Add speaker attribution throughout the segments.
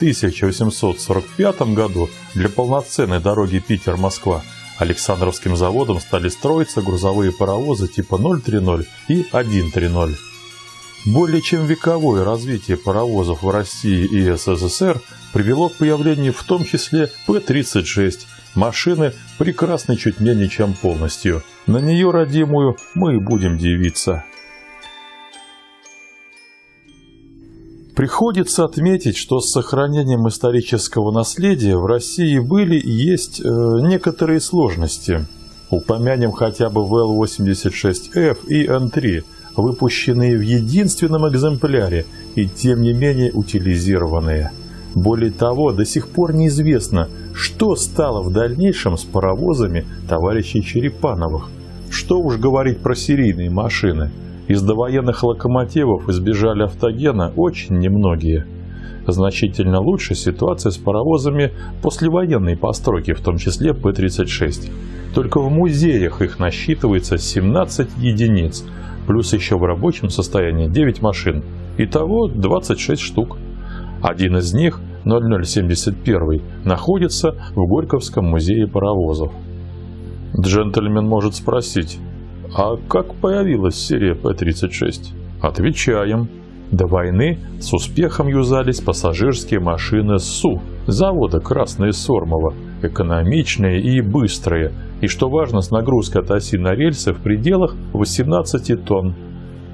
Speaker 1: 1845 году для полноценной дороги Питер-Москва Александровским заводом стали строиться грузовые паровозы типа 030 и 130. Более чем вековое развитие паровозов в России и СССР привело к появлению в том числе П-36, машины, прекрасной чуть менее чем полностью. На нее, родимую, мы и будем дивиться. Приходится отметить, что с сохранением исторического наследия в России были и есть э, некоторые сложности. Упомянем хотя бы ВЛ-86Ф и Н-3, выпущенные в единственном экземпляре и тем не менее утилизированные. Более того, до сих пор неизвестно, что стало в дальнейшем с паровозами товарищей Черепановых. Что уж говорить про серийные машины – из довоенных локомотивов избежали автогена очень немногие. Значительно лучше ситуация с паровозами послевоенной постройки, в том числе П-36. Только в музеях их насчитывается 17 единиц, плюс еще в рабочем состоянии 9 машин. Итого 26 штук. Один из них, 0071, находится в Горьковском музее паровозов. Джентльмен может спросить, а как появилась серия П-36? Отвечаем. До войны с успехом юзались пассажирские машины СУ, завода «Красные Сормово», экономичные и быстрые, и, что важно, с нагрузкой от оси на рельсы в пределах 18 тонн.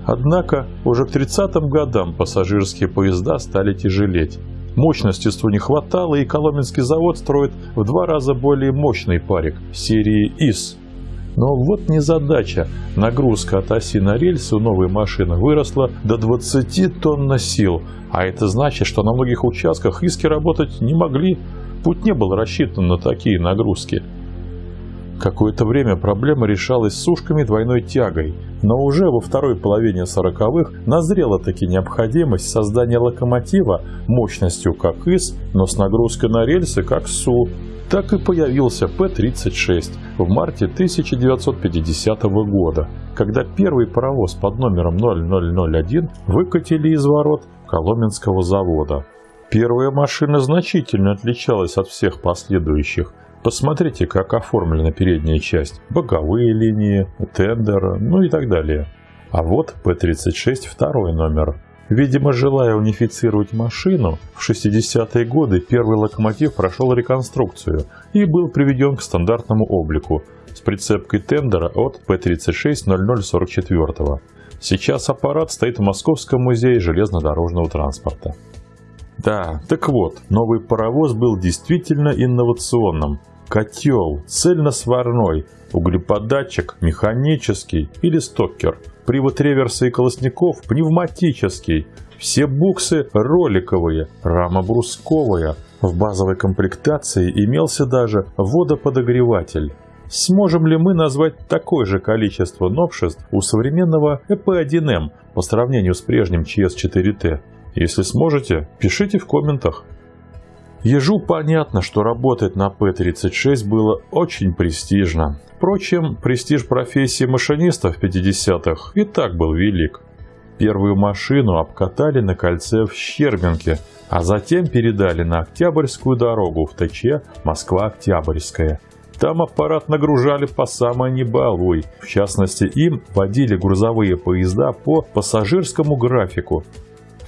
Speaker 1: Однако уже к 30-м годам пассажирские поезда стали тяжелеть. Мощности СУ не хватало, и Коломенский завод строит в два раза более мощный парик серии ИС – но вот незадача. Нагрузка от оси на рельсы у новой машины выросла до 20 тонн на сил, а это значит, что на многих участках иски работать не могли. Путь не был рассчитан на такие нагрузки. Какое-то время проблема решалась сушками двойной тягой, но уже во второй половине 40-х назрела таки необходимость создания локомотива мощностью как ИС, но с нагрузкой на рельсы как СУ. Так и появился П-36 в марте 1950 года, когда первый паровоз под номером 0001 выкатили из ворот Коломенского завода. Первая машина значительно отличалась от всех последующих. Посмотрите, как оформлена передняя часть, боковые линии, тендер, ну и так далее. А вот П-36 второй номер. Видимо, желая унифицировать машину, в 60-е годы первый локомотив прошел реконструкцию и был приведен к стандартному облику с прицепкой тендера от П-36-0044. Сейчас аппарат стоит в Московском музее железнодорожного транспорта. Да, так вот, новый паровоз был действительно инновационным. Котел, цельносварной, углеподатчик, механический или стокер – Привод реверса и колосников пневматический. Все буксы роликовые, рама брусковая. В базовой комплектации имелся даже водоподогреватель. Сможем ли мы назвать такое же количество новшеств у современного EP1M по сравнению с прежним CS4T? Если сможете, пишите в комментах. Ежу понятно, что работать на П-36 было очень престижно. Впрочем, престиж профессии машиниста в 50-х и так был велик. Первую машину обкатали на кольце в Щербинке, а затем передали на Октябрьскую дорогу в ТЧ Москва-Октябрьская. Там аппарат нагружали по самой небалуй. В частности, им водили грузовые поезда по пассажирскому графику,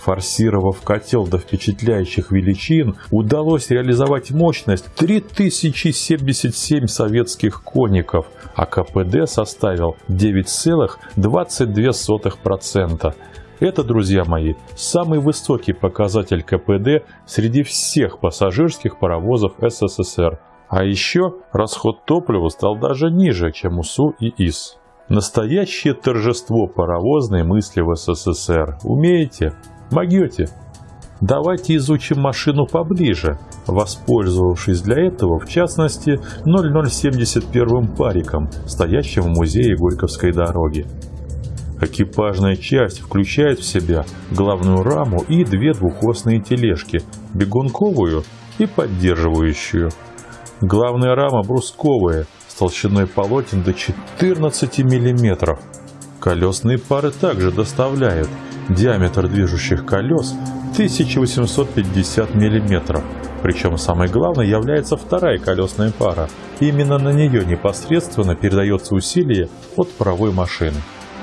Speaker 1: Форсировав котел до впечатляющих величин, удалось реализовать мощность 3077 советских конников, а КПД составил 9,22%. Это, друзья мои, самый высокий показатель КПД среди всех пассажирских паровозов СССР. А еще расход топлива стал даже ниже, чем у СУ и ИС. Настоящее торжество паровозной мысли в СССР. Умеете? Могете? Давайте изучим машину поближе, воспользовавшись для этого, в частности, 0071 париком, стоящим в музее Горьковской дороги. Экипажная часть включает в себя главную раму и две двухосные тележки, бегунковую и поддерживающую. Главная рама брусковая, с толщиной полотен до 14 мм. Колесные пары также доставляют – Диаметр движущих колес 1850 мм. Причем самой главной является вторая колесная пара. Именно на нее непосредственно передается усилие от паровой машины.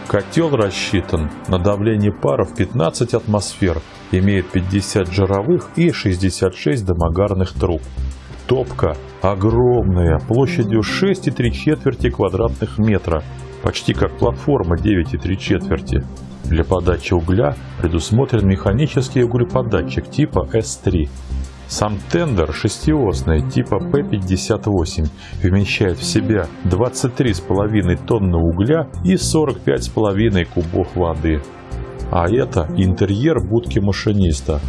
Speaker 1: Котел рассчитан на давление пара в 15 атмосфер, имеет 50 жировых и 66 домогарных труб. Топка огромная, площадью 6,3 четверти квадратных метра, почти как платформа 9,3 четверти. Для подачи угля предусмотрен механический углеподатчик типа S3. Сам тендер шестиосный типа P58 вмещает в себя 23,5 тонны угля и 45,5 кубов воды. А это интерьер будки машиниста.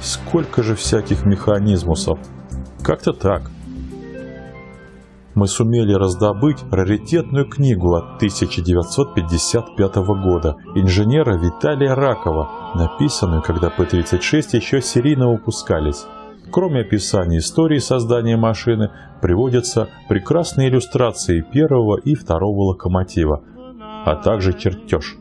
Speaker 1: Сколько же всяких механизмусов. Как-то так мы сумели раздобыть раритетную книгу от 1955 года инженера Виталия Ракова, написанную, когда П-36 еще серийно выпускались. Кроме описания истории создания машины, приводятся прекрасные иллюстрации первого и второго локомотива, а также чертеж.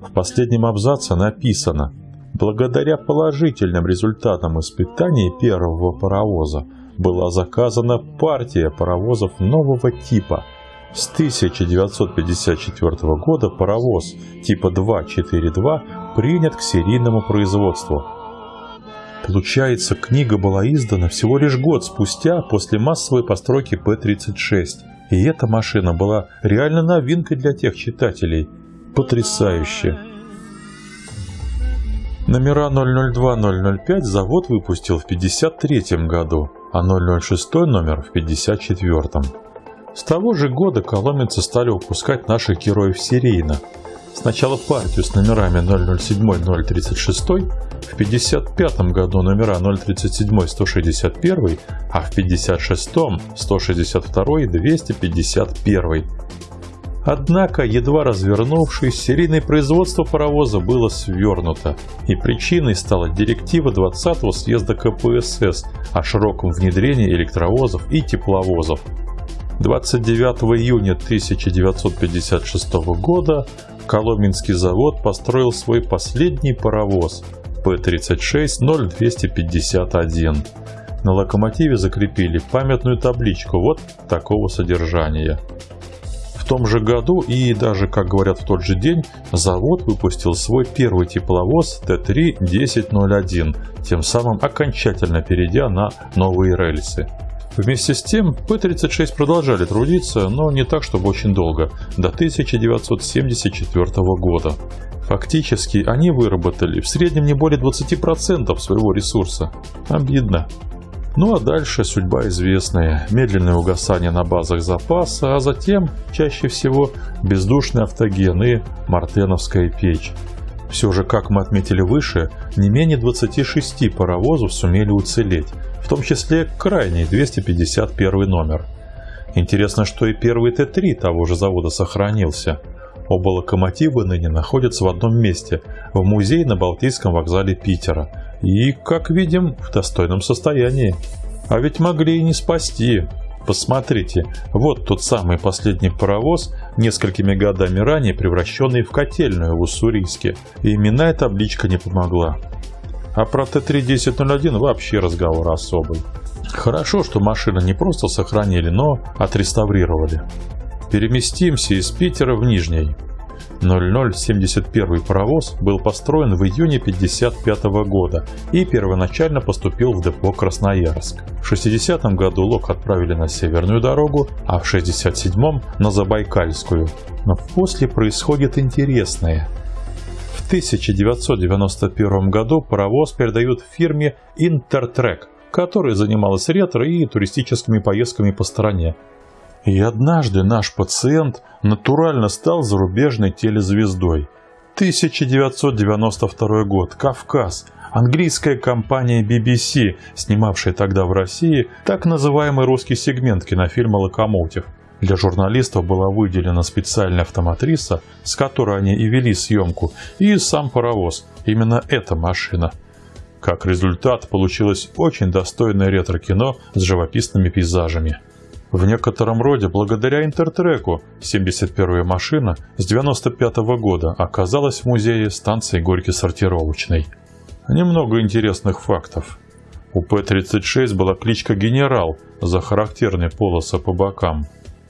Speaker 1: В последнем абзаце написано «Благодаря положительным результатам испытаний первого паровоза была заказана партия паровозов нового типа. С 1954 года паровоз типа 242 принят к серийному производству. Получается, книга была издана всего лишь год спустя после массовой постройки П-36. И эта машина была реально новинкой для тех читателей. Потрясающе! Номера 002-005 завод выпустил в 1953 году а 006 номер в 54-м. С того же года коломенцы стали выпускать наших героев серийно. Сначала партию с номерами 007-036, в 55 году номера 037-161, а в 56-м 162 и 251. Однако, едва развернувшись, серийное производство паровоза было свернуто, и причиной стала директива 20-го съезда КПСС о широком внедрении электровозов и тепловозов. 29 июня 1956 года Коломенский завод построил свой последний паровоз П-36-0251. На локомотиве закрепили памятную табличку вот такого содержания – в том же году и даже, как говорят, в тот же день завод выпустил свой первый тепловоз Т-3-1001, тем самым окончательно перейдя на новые рельсы. Вместе с тем, П-36 продолжали трудиться, но не так, чтобы очень долго, до 1974 года. Фактически, они выработали в среднем не более 20% своего ресурса. Обидно. Ну а дальше судьба известная. Медленное угасание на базах запаса, а затем, чаще всего, бездушный автоген и мартеновская печь. Все же, как мы отметили выше, не менее 26 паровозов сумели уцелеть, в том числе крайний 251 номер. Интересно, что и первый Т-3 того же завода сохранился. Оба локомотива ныне находятся в одном месте, в музее на Балтийском вокзале Питера – и, как видим, в достойном состоянии. А ведь могли и не спасти. Посмотрите, вот тот самый последний паровоз, несколькими годами ранее превращенный в котельную в Уссурийске. И именная табличка не помогла. А про Т-3-1001 вообще разговор особый. Хорошо, что машину не просто сохранили, но отреставрировали. Переместимся из Питера в Нижний. 0071 паровоз был построен в июне 1955 года и первоначально поступил в депо Красноярск. В 60 году лок отправили на Северную дорогу, а в 67 на Забайкальскую. Но после происходит интересное. В 1991 году паровоз передают фирме Интертрек, которая занималась ретро и туристическими поездками по стране. И однажды наш пациент натурально стал зарубежной телезвездой. 1992 год. Кавказ. Английская компания BBC, снимавшая тогда в России так называемый русский сегмент кинофильма «Локомотив». Для журналистов была выделена специальная автоматриса, с которой они и вели съемку, и сам паровоз. Именно эта машина. Как результат, получилось очень достойное ретро-кино с живописными пейзажами. В некотором роде благодаря Интертреку 71-я машина с 95 -го года оказалась в музее станции Горький сортировочной. Немного интересных фактов. У П-36 была кличка «Генерал» за характерные полосы по бокам.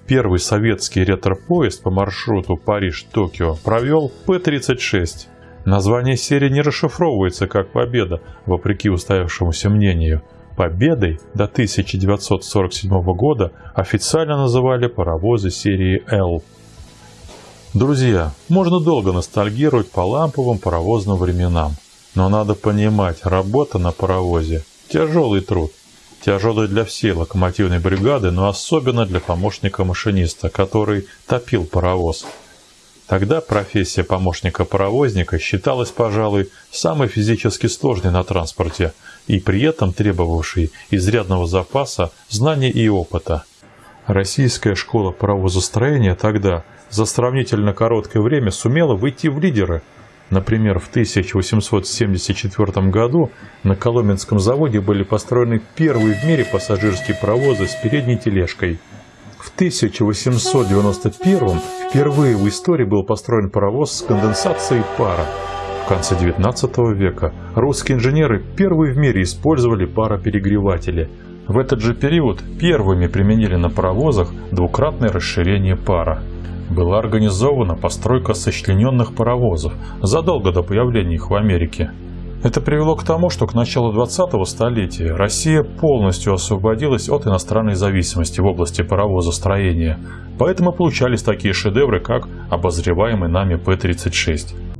Speaker 1: Первый советский ретро-поезд по маршруту Париж-Токио провел П-36. Название серии не расшифровывается как «Победа», вопреки устоявшемуся мнению – Победой до 1947 года официально называли паровозы серии L. Друзья, можно долго ностальгировать по ламповым паровозным временам, но надо понимать, работа на паровозе – тяжелый труд. Тяжелый для всей локомотивной бригады, но особенно для помощника машиниста, который топил паровоз. Тогда профессия помощника-паровозника считалась, пожалуй, самой физически сложной на транспорте – и при этом требовавший изрядного запаса знаний и опыта. Российская школа паровозостроения тогда за сравнительно короткое время сумела выйти в лидеры. Например, в 1874 году на Коломенском заводе были построены первые в мире пассажирские паровозы с передней тележкой. В 1891 впервые в истории был построен паровоз с конденсацией пара. В конце XIX века русские инженеры первые в мире использовали пароперегреватели. В этот же период первыми применили на паровозах двукратное расширение пара. Была организована постройка сочлененных паровозов задолго до появления их в Америке. Это привело к тому, что к началу 20-го столетия Россия полностью освободилась от иностранной зависимости в области паровозостроения. Поэтому получались такие шедевры, как обозреваемый нами П-36.